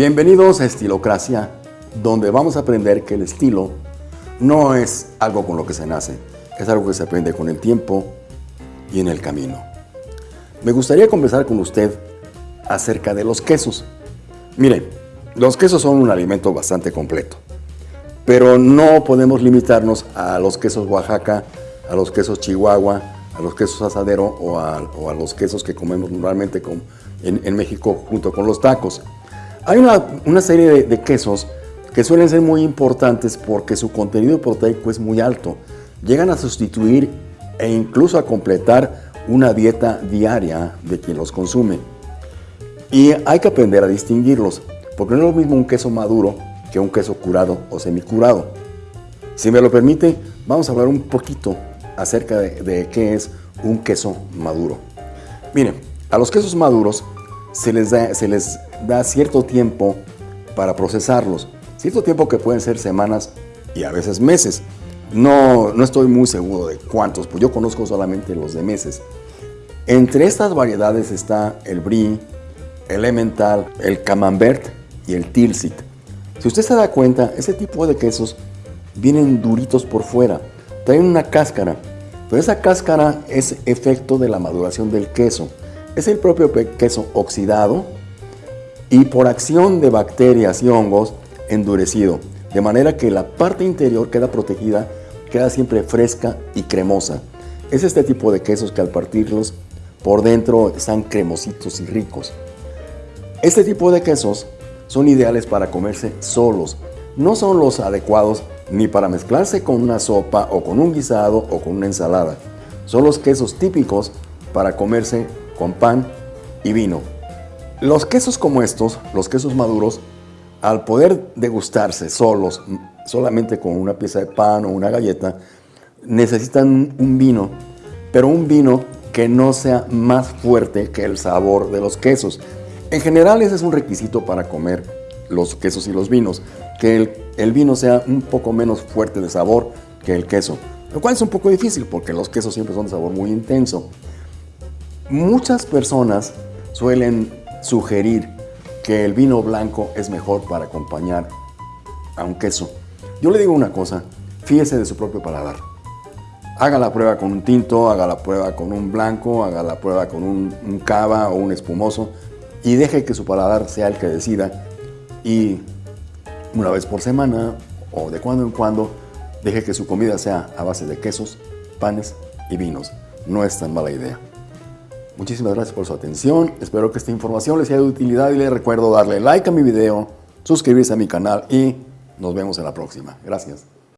Bienvenidos a Estilocracia, donde vamos a aprender que el estilo no es algo con lo que se nace, es algo que se aprende con el tiempo y en el camino. Me gustaría conversar con usted acerca de los quesos. Mire, los quesos son un alimento bastante completo, pero no podemos limitarnos a los quesos Oaxaca, a los quesos Chihuahua, a los quesos asadero o a, los quesos que comemos normalmente en, en México junto con los tacos. Hay una, serie de, quesos que suelen ser muy importantes porque su contenido proteico es muy alto. Llegan a sustituir e incluso a completar una dieta diaria de quien los consume. Y hay que aprender a distinguirlos, porque no es lo mismo un queso maduro que un queso curado o semicurado. Si me lo permite, vamos a hablar un poquito acerca de, de qué es un queso maduro. Miren, a los quesos maduros se les, da, se les da cierto tiempo para procesarlos, cierto tiempo que pueden ser semanas y a veces meses. No, no estoy muy seguro de cuántos, pues yo conozco solamente los de meses. Entre estas variedades está el brie, el emmental, el camembert y el tilsit. Si usted se da cuenta, ese tipo de quesos vienen duritos por fuera, traen una cáscara, pero esa cáscara es efecto de la maduración del queso es el propio queso oxidado y por acción de bacterias y hongos endurecido, de manera que la parte interior queda protegida, queda siempre fresca y cremosa. Es este tipo de quesos que al partirlos por dentro están cremositos y ricos. Este tipo de quesos son ideales para comerse solos, no son los adecuados ni para mezclarse con una sopa o con un guisado o con una ensalada. Son los quesos típicos para comerse con pan y vino. Los quesos como estos, los quesos maduros, al poder degustarse solos, solamente con una pieza de pan o una galleta, necesitan un vino, pero un vino que no sea más fuerte que el sabor de los quesos. En general ese es un requisito para comer los quesos y los vinos, que el, el, vino sea un poco menos fuerte de sabor que el queso, lo cual es un poco difícil porque los quesos siempre son de sabor muy intenso. Muchas personas suelen sugerir que el vino blanco es mejor para acompañar a un queso. Yo le digo una cosa, fíjese de su propio paladar. Haga la prueba con un tinto, haga la prueba con un blanco, haga la prueba con un, cava o un espumoso y deje que su paladar sea el que decida y una vez por semana o de cuando en cuando deje que su comida sea a base de quesos, panes y vinos. No es tan mala idea. Muchísimas gracias por su atención. Espero que esta información les sea de utilidad y les recuerdo darle like a mi video, suscribirse a mi canal y nos vemos en la próxima. Gracias.